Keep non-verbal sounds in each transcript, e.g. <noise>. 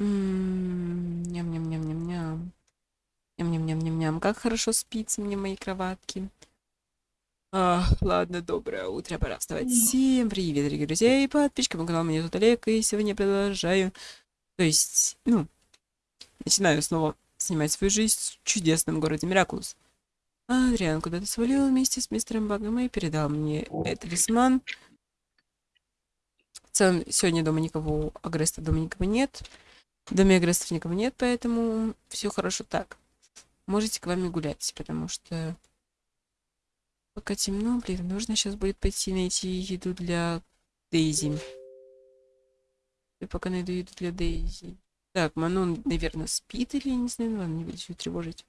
Ням-ням-ням-ням-ням. Ням-ням-ням-ням-ням. Как хорошо спится мне в моей кроватке. А, ладно, доброе утро, пора вставать. Всем привет, дорогие друзья и подписчики моего канала. Меня зовут Олег, и сегодня я продолжаю, то есть, ну, начинаю снова снимать свою жизнь в чудесном городе Миракулус. Адриан куда-то свалил вместе с мистером Багом и передал мне талисман. В целом, сегодня дома никого, Агреста дома никого нет. В доме Агрестов никого нет, поэтому все хорошо так. Можете к вами гулять, потому что пока темно, блин, нужно сейчас будет пойти найти еду для Дейзи. Я пока найду еду для Дейзи. Так, Манон, наверное, спит или не знаю, ладно, не буду ее тревожить.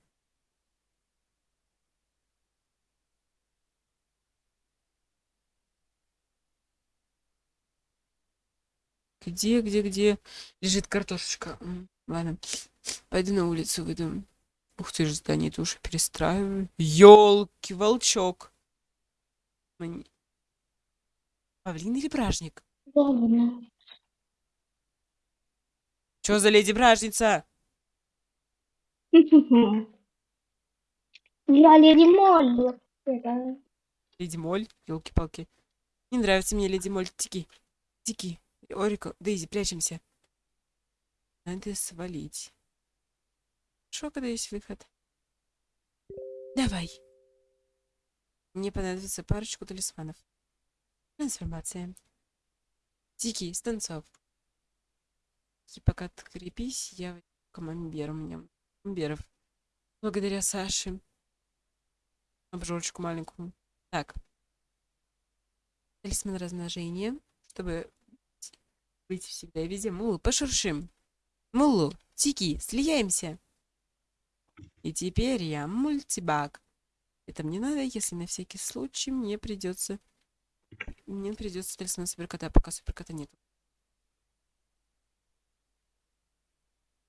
Где, где, где лежит картошечка? Ладно, пойду на улицу выйду. Ух ты же, здание тоже перестраиваю. Ёлки, волчок. Мне- Павлин или бражник? Ладно. Чё за леди бражница? <laughs> Я леди. Это- Леди Моль, елки-палки. Не нравится мне леди Моль. Тики, тики. Орика, Дейзи, прячемся. Надо свалить. Шо, когда есть выход? Давай. Мне понадобится парочку талисманов. Трансформация. Тики, станцов. И пока ты крепись, я у меня. Камамберов. Благодаря Саше. Обжорочку маленькую. Так. Талисман размножения, чтобы быть всегда и везде. Мулу, пошуршим. Мулу, Тики, слияемся. И теперь я мультибаг. Это мне надо, если на всякий случай мне придется... Мне придется талисман суперкота, пока суперкота нет.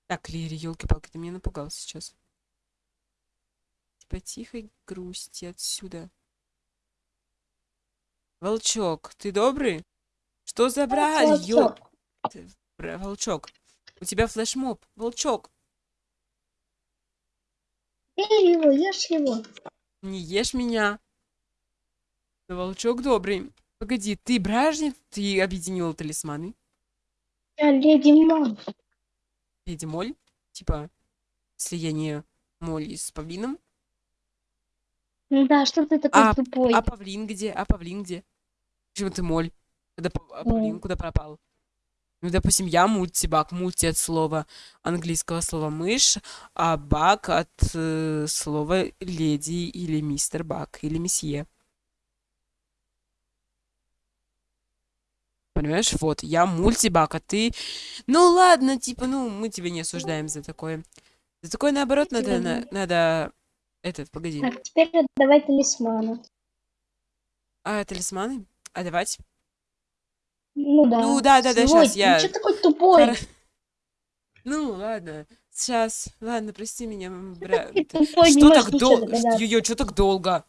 Так, Лири, елки-палки, ты меня напугал сейчас. Типа тихой грусти отсюда. Волчок, ты добрый? Что забрали? Волчок. Ты- бра- Волчок, у тебя флешмоб. Волчок, Ешь его, ешь его. не ешь меня. Да волчок добрый. Погоди, ты бражник? Ты объединила талисманы? Я леди Молли. Леди Моль? Типа слияние Молли с павлином? Ну Да, что ты такой тупой? А павлин где? А павлин где? Почему ты Моль? Когда а павлин куда пропал? Ну, допустим, я мультибак. Мульти от слова английского слова мышь, а бак от э, слова леди или мистер бак или месье. Понимаешь, вот, я мультибак, а ты... Ну ладно, типа, ну, мы тебя не осуждаем за такое. За такое, наоборот, надо, на- надо... Этот, погоди. Так, теперь давай талисманы. А, талисманы? А давать? Ну да. Ну да, да, да, Свой. щас я- Ну что такой тупой? Ну, ладно. Сейчас. Ладно, прости меня, м, бра... Ты это- тупой, не Что так долго? Ё-ё, что так долго?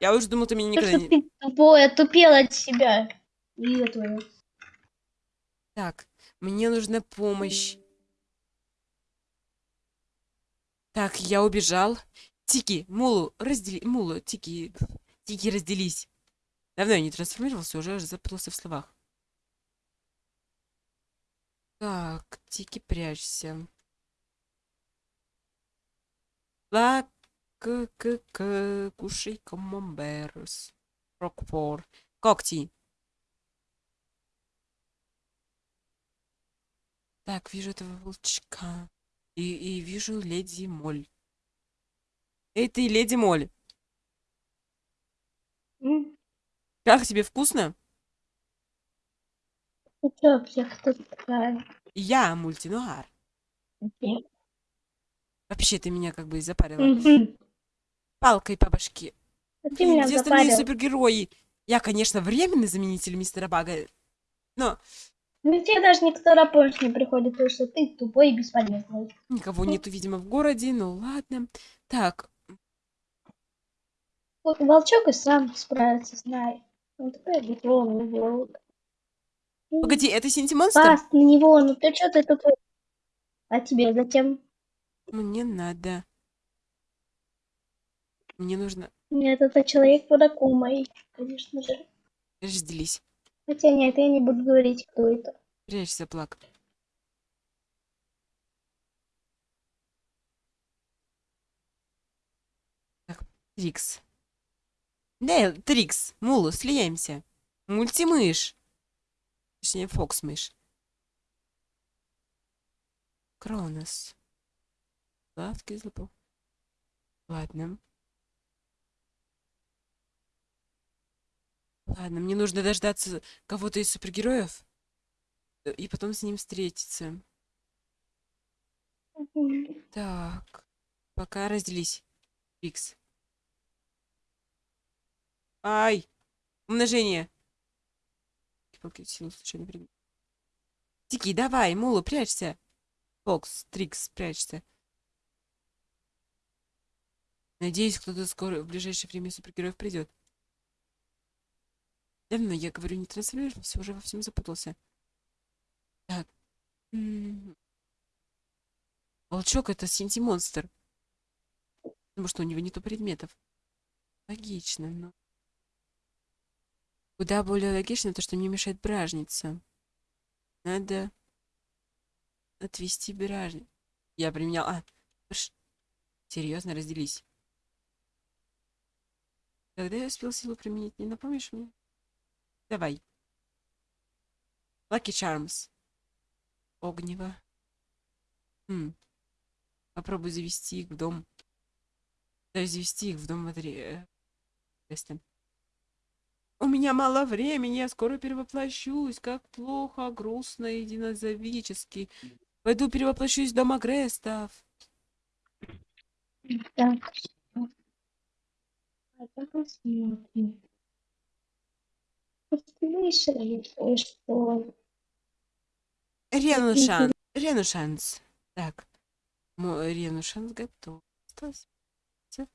Я уже думал, ты меня никогда не... ты тупой, отупел от себя. И. Так, мне нужна помощь. Так, я убежал. Тики, Мулу, раздели... Мулу, Тики, Тики, разделись. Давно я не трансформировался, уже запутался в словах. Так, Тики, прячься. Ла, к, к, к, кушай камамберс. Рокфор. Когти. Так, вижу этого волчка. И, и вижу леди Моль. Эй, ты, леди Моль, М? как тебе вкусно? Чё вообще, кто такая? Я мультинуар. Вообще, ты меня как бы запарила. Палкой по башке. А Ты Блин, меня где остальные запарил. супергерои? Я, конечно, временный заменитель мистера Бага. Но Ну тебе даже никто на помощь не приходит, потому что ты тупой и бесполезный. никого нету, видимо, в городе. Ну ладно. Так, волчок и сам справится, знай. Он такой огромный волк. Погоди, это Синти Монстр? Паст на него, ну ты что ты такой? А тебе зачем? Мне надо. Мне нужно... Нет, это человек под Акумой, конечно же. Разделись. Хотя нет, я не буду говорить, кто это. Прячься, плак. Так, Трикс. Да, Трикс, Мулу, слияемся. Мультимыш. Точнее, Фокс-мышь. Кронос. Сладкий запах. Ладно. Ладно, мне нужно дождаться кого-то из супергероев э, и потом с ним встретиться. Так, пока разделись. Икс. Ай! Умножение. Палки силу случайно предмет. Тики, давай, Мула, прячься. Фокс, Трикс, прячься. Надеюсь, кто-то скоро, в ближайшее время супергероев придет. Давно, я говорю, не трансформируйся, уже во всем запутался. Так. М. Волчок это синти-монстр. Потому что у него нету предметов. Логично, но... Куда более логично то, что не мешает бражница. Надо отвести бражницу. Я применял... А, ш- серьезно, разделись. Когда я успел силу применить, не напомнишь мне? Давай. Lucky Charms. Огнево. Хм. Попробуй завести их в дом. Да, завести их в дом Матри... Квеста. У меня мало времени, я скоро перевоплощусь. Как плохо, грустно и динозавически. Пойду перевоплощусь в дом Агрестов. Так. А так посмотрим. Слышали, что Ренушан. Ренушанс. Так. Ренушанс готов. Осталось всё.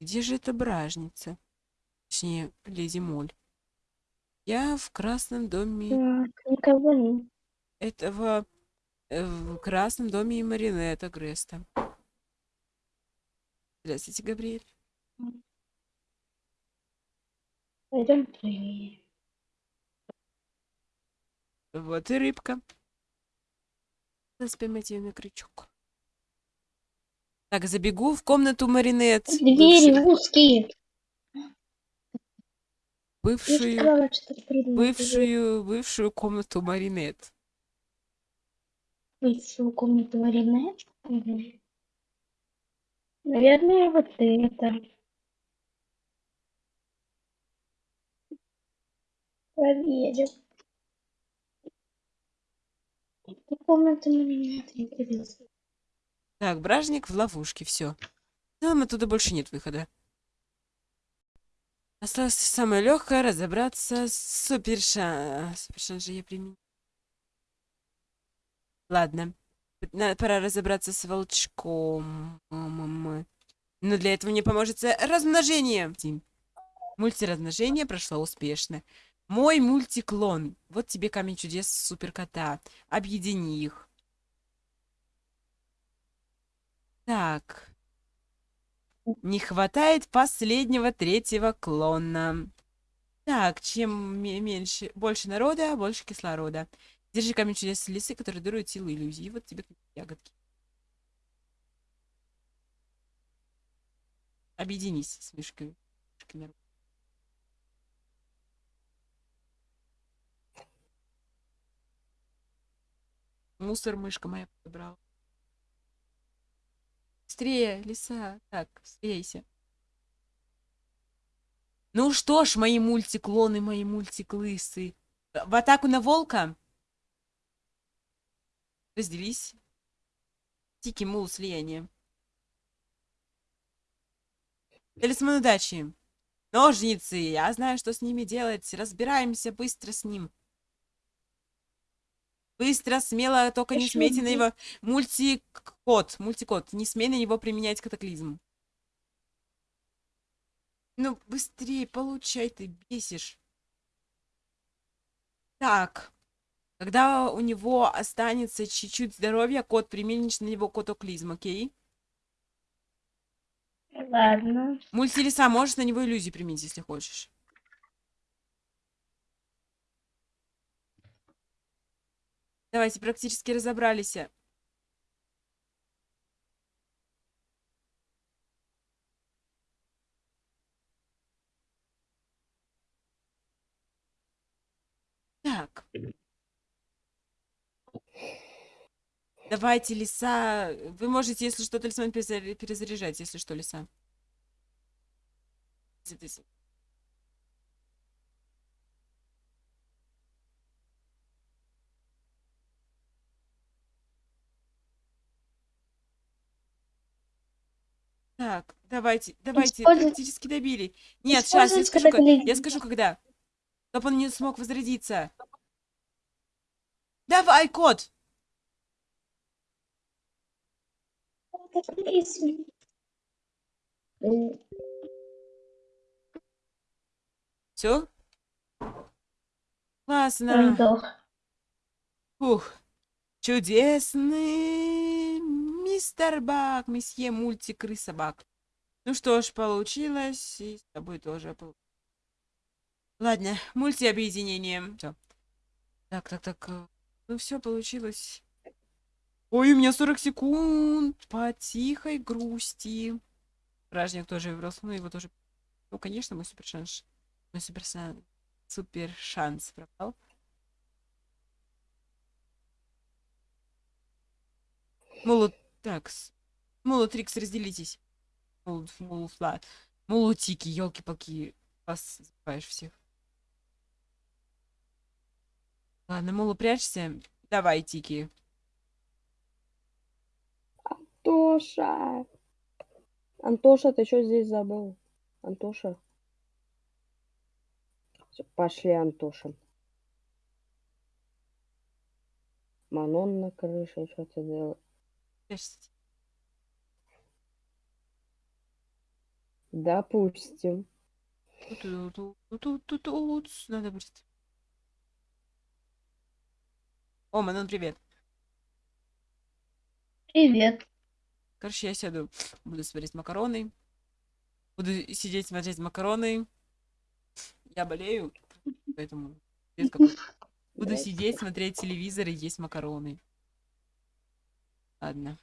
Где же эта бражница? Точнее, леди Моль. Я в красном доме так, никого нет. этого... э, В красном доме Маринета Греста. Здравствуйте, Габриэль. Пойдем. Вот и рыбка. Ее на крючок. Так, забегу в комнату Маринет. Двери бывшую- узкие. Бывшую, сказала, бывшую, бывшую комнату Маринет. бывшую комнату Маринет. Мгм. Наверное, вот это. Проверим. Эту комнату Маринет интересно. Так, бражник в ловушке, все. Нам оттуда больше нет выхода. Осталось самое легкое разобраться с супершан. Супершан же я применю. Ладно. Пора разобраться с волчком. Но для этого мне поможет размножение. Мультиразмножение прошло успешно. Мой мультиклон. Вот тебе камень чудес суперкота. Объедини их. Так. Не хватает последнего третьего клона. Так, чем ме- меньше, больше народа, больше кислорода. Держи камень чудес лисы, который дарует силу иллюзии. Вот тебе ягодки. Объединись с народ. Мусор мышка моя подобрала. Быстрее, лиса. Так, слейся. Ну что ж, мои мультиклоны, мои мультиклысы. В атаку на волка. Разделись. Тики, мул, слияние. Талисман удачи. Ножницы. Я знаю, что с ними делать. Разбираемся быстро с ним. Быстро, смело, только не смейте на него мультикод. Мультикод. Не смей на него применять катаклизм. Ну, быстрее получай, ты бесишь. Так. Когда у него останется чуть-чуть здоровья, кот применишь на него котоклизм, окей? Ладно. Мультилиса, можешь на него иллюзию применить, если хочешь. Давайте, практически разобрались. Так. Давайте, лиса. Вы можете, если что, талисман перезаря- перезаряжать, если что, лиса. Так, давайте, давайте, Используй- практически добили. Нет, сейчас, я скажу, ка- я скажу, когда. Чтобы он не смог возродиться. Давай, кот! Все? Классно. сдох. Ух. Чудесный мистер Бак, месье мультик крыса Бак. Ну что ж, получилось. И с тобой тоже пол- Ладно, мультиобъединение. Все. Так, так, так. э, Ну все, получилось. Ой, у меня 40 секунд по тихой грусти. Вражник тоже выбрался, ну его тоже... Ну, конечно, мой супер шанс. Мой супер шанс. Супер шанс пропал. Молот... Так, с- Молотрикс, разделитесь. Молот, молофла. Молотики, елки-палки. Вас забываешь всех. Ладно, Молу, прячься. Давай, Тики. Антоша! Антоша, ты что здесь забыл? Антоша? Всё, Пошли, Антоша. Манон на крыше, что ты Прячься. Допустим. Тут-тут-тут-тут-тут. Надо будет. О, Манон, привет. Привет. Короче, я сяду, буду смотреть макароны. Буду сидеть смотреть макароны. Я болею, поэтому буду сидеть, смотреть телевизор и есть макароны. Ладно.